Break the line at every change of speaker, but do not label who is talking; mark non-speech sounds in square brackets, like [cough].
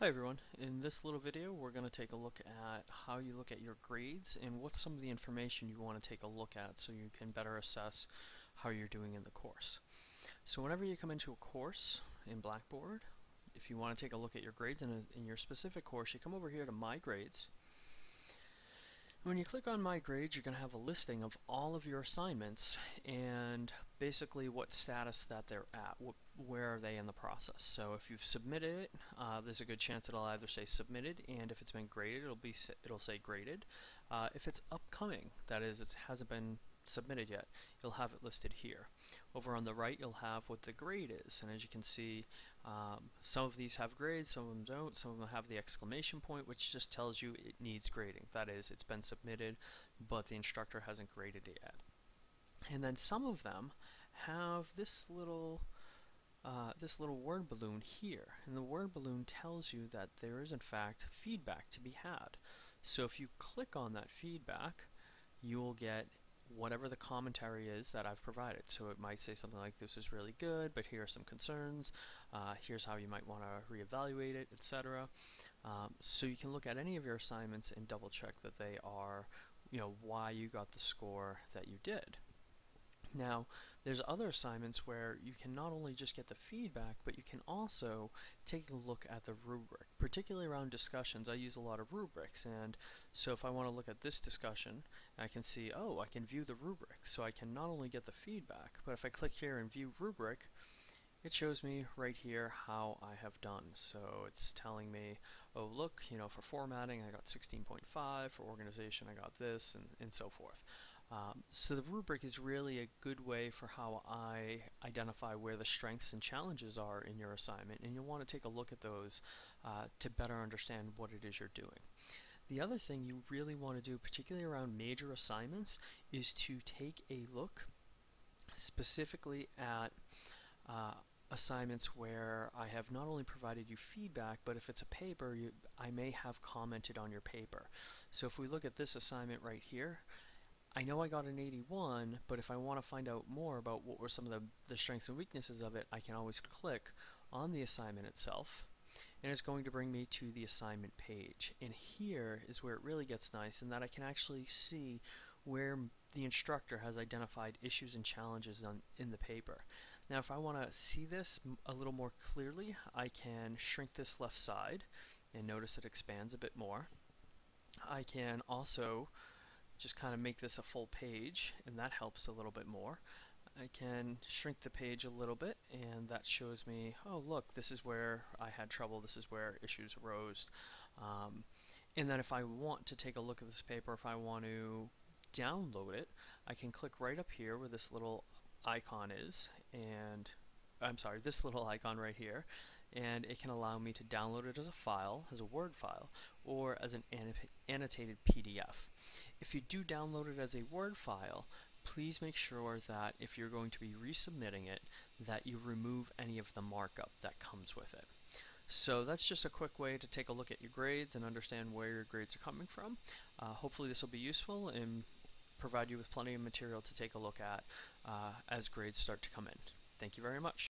Hi everyone. In this little video we're going to take a look at how you look at your grades and what's some of the information you want to take a look at so you can better assess how you're doing in the course. So whenever you come into a course in Blackboard, if you want to take a look at your grades in, a, in your specific course, you come over here to My Grades when you click on My Grades, you're going to have a listing of all of your assignments and basically what status that they're at, wh where are they in the process. So if you've submitted it, uh, there's a good chance it'll either say submitted, and if it's been graded, it'll be it'll say graded. Uh, if it's upcoming, that is, it hasn't been submitted yet, you'll have it listed here. Over on the right, you'll have what the grade is, and as you can see, um, some of these have grades, some of them don't, some of them have the exclamation point, which just tells you it needs grading. That is, it's been submitted, but the instructor hasn't graded it yet. And then some of them have this little uh, this little word balloon here. And the word balloon tells you that there is in fact feedback to be had. So if you click on that feedback, you will get whatever the commentary is that I've provided. So it might say something like, this is really good, but here are some concerns, uh, here's how you might want to reevaluate it, etc. Um, so you can look at any of your assignments and double check that they are, you know, why you got the score that you did. Now, there's other assignments where you can not only just get the feedback, but you can also take a look at the rubric. Particularly around discussions, I use a lot of rubrics, and so if I want to look at this discussion, I can see, oh, I can view the rubric. So I can not only get the feedback, but if I click here and view rubric, it shows me right here how I have done. So it's telling me, oh look, you know, for formatting I got 16.5, for organization I got this, and, and so forth. Um, so the rubric is really a good way for how I identify where the strengths and challenges are in your assignment, and you'll want to take a look at those uh, to better understand what it is you're doing. The other thing you really want to do, particularly around major assignments, is to take a look specifically at uh, assignments where I have not only provided you feedback, but if it's a paper, you, I may have commented on your paper. So if we look at this assignment right here, I know I got an 81, but if I want to find out more about what were some of the, the strengths and weaknesses of it, I can always click on the assignment itself, and it's going to bring me to the assignment page. And here is where it really gets nice, in that I can actually see where the instructor has identified issues and challenges on, in the paper. Now if I want to see this a little more clearly, I can shrink this left side, and notice it expands a bit more. I can also just kind of make this a full page and that helps a little bit more. I can shrink the page a little bit and that shows me, oh look, this is where I had trouble, this is where issues arose. Um, and then if I want to take a look at this paper, if I want to download it, I can click right up here where this little icon is and I'm sorry, this little [laughs] icon right here and it can allow me to download it as a file, as a Word file, or as an annotated PDF. If you do download it as a Word file, please make sure that if you're going to be resubmitting it, that you remove any of the markup that comes with it. So that's just a quick way to take a look at your grades and understand where your grades are coming from. Uh, hopefully this will be useful and provide you with plenty of material to take a look at uh, as grades start to come in. Thank you very much.